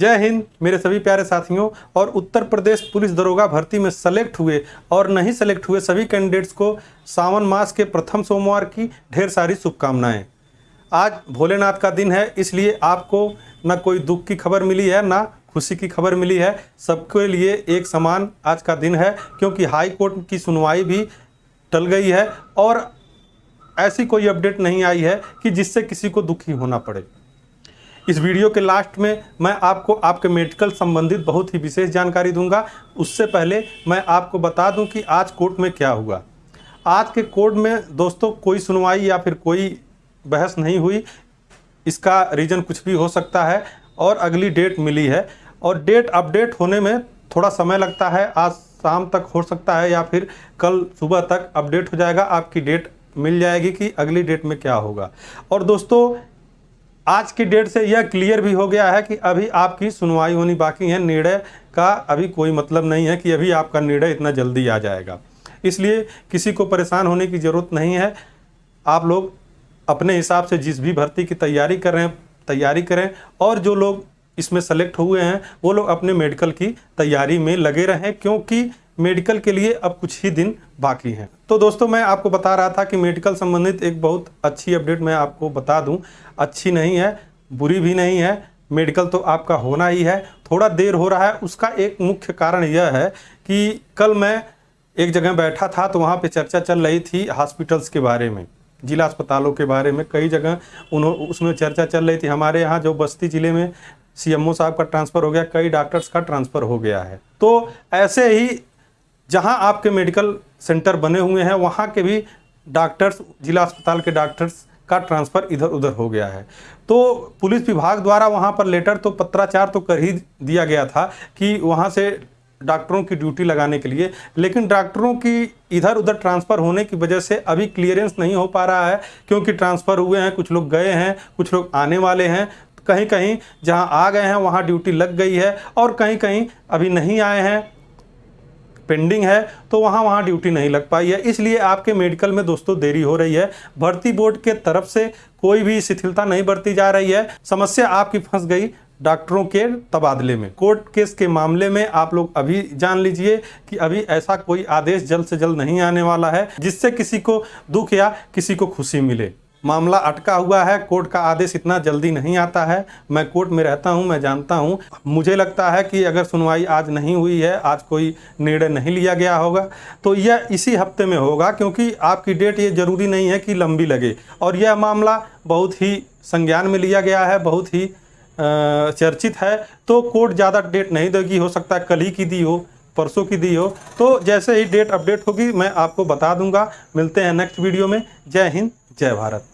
जय हिंद, मेरे सभी प्यारे साथियों, और उत्तर प्रदेश पुलिस दरोगा भर्ती में सेलेक्ट हुए और नहीं सेलेक्ट हुए सभी कैंडिडेट्स को सावन मास के प्रथम सोमवार की ढेर सारी शुभकामनाएँ। आज भोलेनाथ का दिन है, इसलिए आपको न कोई दुख की खबर मिली है, ना खुशी की खबर मिली है। सबके लिए एक समान आज का दिन है, क्योंकि हाई कोर्ट की सुनवाई भी टल गई है और ऐसी कोई अपडेट नहीं आई है कि जिससे किसी को दुखी होना पड़े। इस वीडियो के लास्ट में मैं आपको, आपके मेडिकल संबंधित बहुत ही विशेष जानकारी दूँगा। उससे पहले मैं आपको बता दूँ कि आज कोर्ट में क्या हुआ। आज के कोर्ट में दोस्तों कोई सुनवाई या फिर कोई बहस नहीं हुई। इसका रीज़न कुछ भी हो सकता है और अगली डेट मिली है। और डेट अपडेट होने में थोड़ा समय लगता है। आज शाम तक हो सकता है या फिर कल सुबह तक अपडेट हो जाएगा। आपकी डेट मिल जाएगी कि अगली डेट में क्या होगा। और दोस्तों आज की डेट से यह क्लियर भी हो गया है कि अभी आपकी सुनवाई होनी बाकी है। निर्णय का अभी कोई मतलब नहीं है कि अभी आपका निर्णय इतना जल्दी आ जाएगा। इसलिए किसी को परेशान होने की ज़रूरत नहीं है। आप लोग अपने हिसाब से जिस भी भर्ती की तैयारी कर रहे हैं, तैयारी करें और जो लोग इसमें सेलेक्ट हुए हैं, वो लोग अपने मेडिकल की तैयारी में लगे रहें, क्योंकि मेडिकल के लिए अब कुछ ही दिन बाकी हैं। तो दोस्तों, मैं आपको बता रहा था कि मेडिकल संबंधित एक बहुत अच्छी अपडेट मैं आपको बता दूँ। अच्छी नहीं है, बुरी भी नहीं है, मेडिकल तो आपका होना ही है। थोड़ा देर हो रहा है, उसका एक मुख्य कारण यह है कि कल मैं एक जगह बैठा था तो वहाँ पे चर्चा चल रही थी हॉस्पिटल्स के बारे में, जिला अस्पतालों के बारे में। कई जगह उन्होंने उसमें चर्चा चल रही थी। हमारे यहाँ जो बस्ती ज़िले में सीएमओ साहब का ट्रांसफ़र हो गया, कई डॉक्टर्स का ट्रांसफ़र हो गया है। तो ऐसे ही जहाँ आपके मेडिकल सेंटर बने हुए हैं, वहाँ के भी डॉक्टर्स, जिला अस्पताल के डॉक्टर्स का ट्रांसफ़र इधर उधर हो गया है। तो पुलिस विभाग द्वारा वहाँ पर लेटर तो पत्राचार तो कर ही दिया गया था कि वहाँ से डॉक्टरों की ड्यूटी लगाने के लिए, लेकिन डॉक्टरों की इधर उधर ट्रांसफ़र होने की वजह से अभी क्लियरेंस नहीं हो पा रहा है, क्योंकि ट्रांसफ़र हुए हैं, कुछ लोग गए हैं, कुछ लोग आने वाले हैं। कहीं कहीं जहाँ आ गए हैं, वहाँ ड्यूटी लग गई है, और कहीं कहीं अभी नहीं आए हैं। पेंडिंग है तो वहाँ वहाँ ड्यूटी नहीं लग पाई है। इसलिए आपके मेडिकल में दोस्तों देरी हो रही है। भर्ती बोर्ड के तरफ़ से कोई भी शिथिलता नहीं बरती जा रही है। समस्या आपकी फंस गई डॉक्टरों के तबादले में। कोर्ट केस के मामले में आप लोग अभी जान लीजिए कि अभी ऐसा कोई आदेश जल्द से जल्द नहीं आने वाला है, जिससे किसी को दुख या किसी को खुशी मिले। मामला अटका हुआ है, कोर्ट का आदेश इतना जल्दी नहीं आता है। मैं कोर्ट में रहता हूँ, मैं जानता हूँ। मुझे लगता है कि अगर सुनवाई आज नहीं हुई है, आज कोई निर्णय नहीं लिया गया होगा। तो यह इसी हफ़्ते में होगा, क्योंकि आपकी डेट ये ज़रूरी नहीं है कि लंबी लगे। और यह मामला बहुत ही संज्ञान में लिया गया है, बहुत ही चर्चित है। तो कोर्ट ज़्यादा डेट नहीं देगी, हो सकता है कल ही की दी हो, परसों की दी हो। तो जैसे ही डेट अपडेट होगी, मैं आपको बता दूँगा। मिलते हैं नेक्स्ट वीडियो में। जय हिंद, जय भारत।